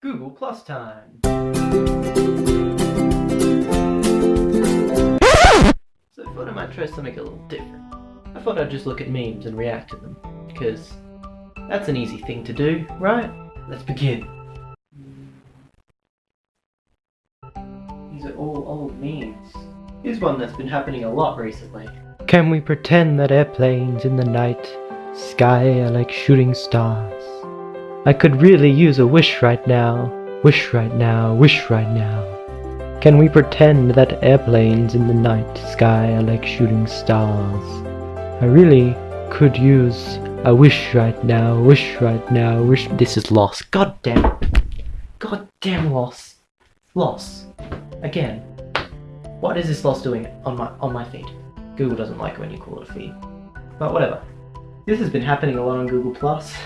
Google Plus time. So I thought I might try something a little different. I thought I'd just look at memes and react to them, because that's an easy thing to do, right? Let's begin. These are all old memes. Here's one that's been happening a lot recently. Can we pretend that airplanes in the night sky are like shooting stars? I could really use a wish right now. Wish right now, wish right now. Can we pretend that airplanes in the night sky are like shooting stars? I really could use a wish right now, wish right now, wish. This is loss. God damn. God damn loss. Loss. Again. What is this loss doing on my on my feed? Google doesn't like when you call it a feed. But whatever. This has been happening a lot on Google Plus.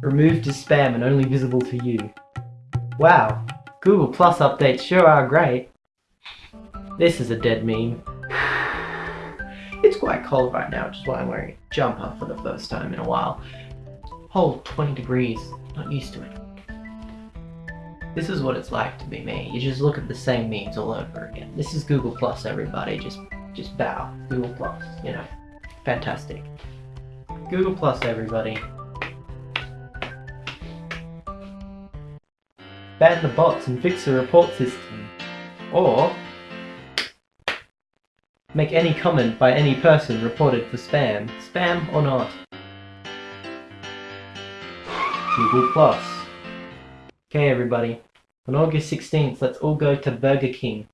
Removed as spam and only visible to you. Wow, Google Plus updates sure are great. This is a dead meme. It's quite cold right now, which is why I'm wearing a jumper for the first time in a while. Whole 20 degrees, not used to it. This is what it's like to be me. You just look at the same memes all over again. This is Google Plus, everybody. Just, just bow. Google Plus, you know. Fantastic. Google Plus, everybody. Ban the bots and fix the report system. Or make any comment by any person reported for spam. Spam or not. Google Plus. Okay everybody, on August 16th let's all go to Burger King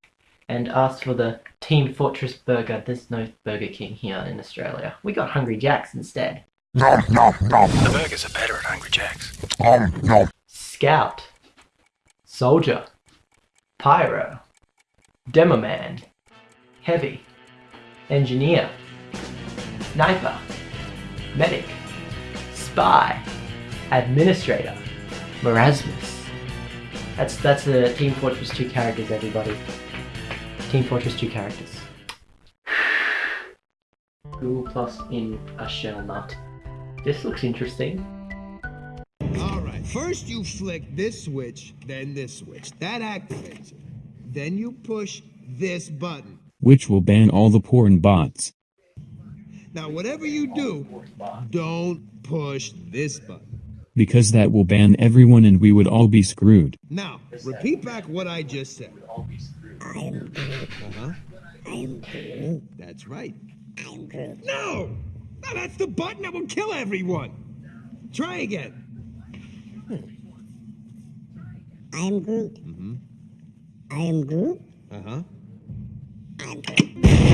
and ask for the Team Fortress Burger. There's no Burger King here in Australia. We got Hungry Jack's instead. Nom nom nom. The burgers are better at Hungry Jack's. Nom nom. Scout, Soldier, Pyro, Demoman, Heavy, Engineer, Sniper, Medic, Spy, Administrator, Merasmus. That's that's the Team Fortress 2 characters, everybody. Team Fortress 2 characters. Google Plus in a shell nut. This looks interesting. Alright, first you flick this switch, then this switch. That activates it. Then you push this button. which will ban all the porn bots. Now, whatever you do, don't push this button. Because that will ban everyone and we would all be screwed. Now, repeat back what I just said. Uh-huh. That's right. No! No, that's the button that will kill everyone! Try again. I am Groot. Mm-hmm. I am Groot. Uh-huh. I'm Groot.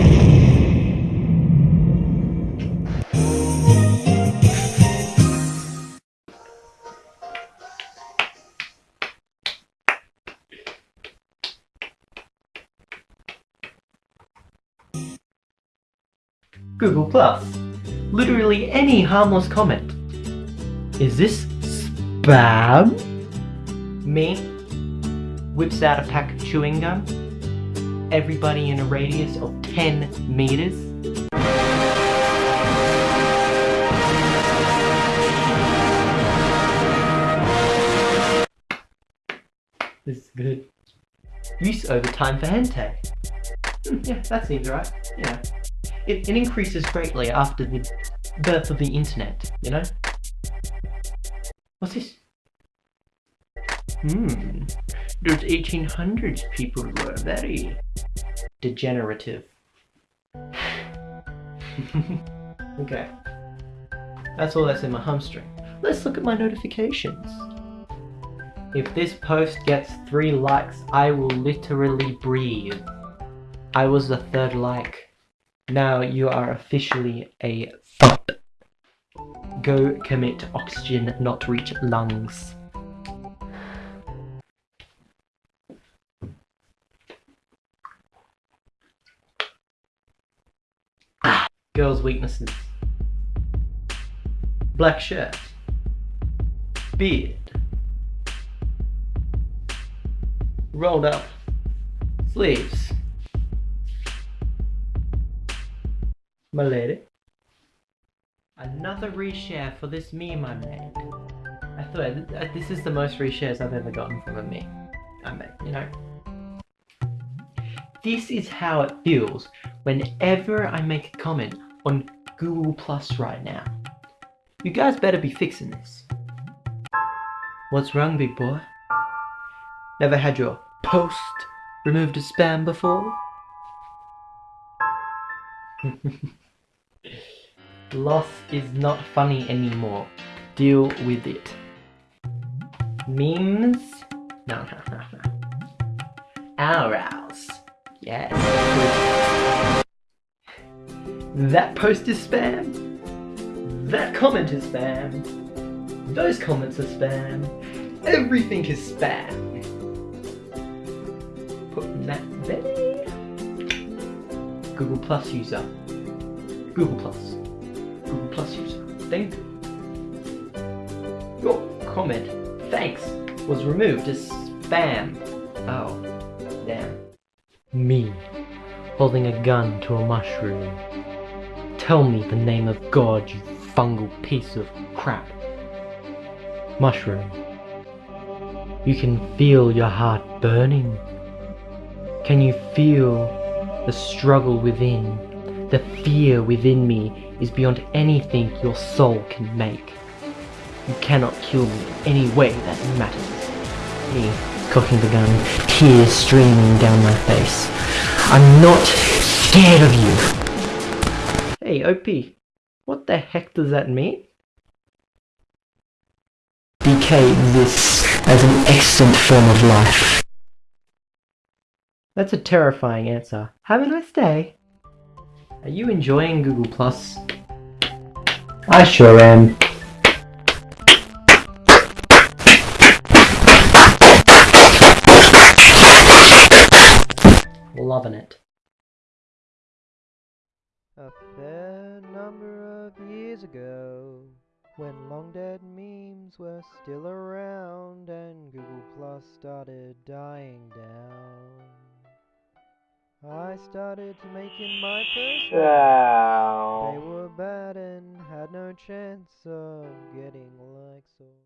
Google Plus. Literally any harmless comment. Is this spam? Me whips out a pack of chewing gum. Everybody in a radius of 10 meters. This is good. Use over time for hentai. Hmm, yeah, that seems right. Yeah. It, it increases greatly after the birth of the internet, you know? What's this? Hmm. Those 1800s people were very degenerative. okay. That's all that's in my hamstring. Let's look at my notifications. If this post gets three likes, I will literally breathe. I was the third like. Now you are officially a thought. Go commit oxygen not reach lungs. Ah, Girls' weaknesses. Black shirt. Beard. Rolled up. Sleeves. My lady. Another reshare for this meme I made. I thought uh, uh, this is the most reshares I've ever gotten from a meme I made, you know. This is how it feels whenever I make a comment on Google Plus right now. You guys better be fixing this. What's wrong, big boy? Never had your post removed as spam before? Loss is not funny anymore. Deal with it. Memes? No, no, no, no. Yes. That post is spam. That comment is spam. Those comments are spam. Everything is spam. Putting that there. Google Plus user. Google Plus. Google Plus user. Thank you. Your comment, thanks, was removed as spam. Oh, damn. Me, holding a gun to a mushroom. Tell me the name of God, you fungal piece of crap. Mushroom. You can feel your heart burning. Can you feel the struggle within? The fear within me is beyond anything your soul can make. You cannot kill me in any way that matters. Me, cocking the gun, tears streaming down my face. I'm not scared of you. Hey, OP, what the heck does that mean? Decay exists as an extant form of life. That's a terrifying answer. Have a nice day. Are you enjoying Google Plus? I sure am. Loving it. A fair number of years ago, when long dead memes were still around and Google Plus started dying down. I started making my first one. They were bad and had no chance of getting likes or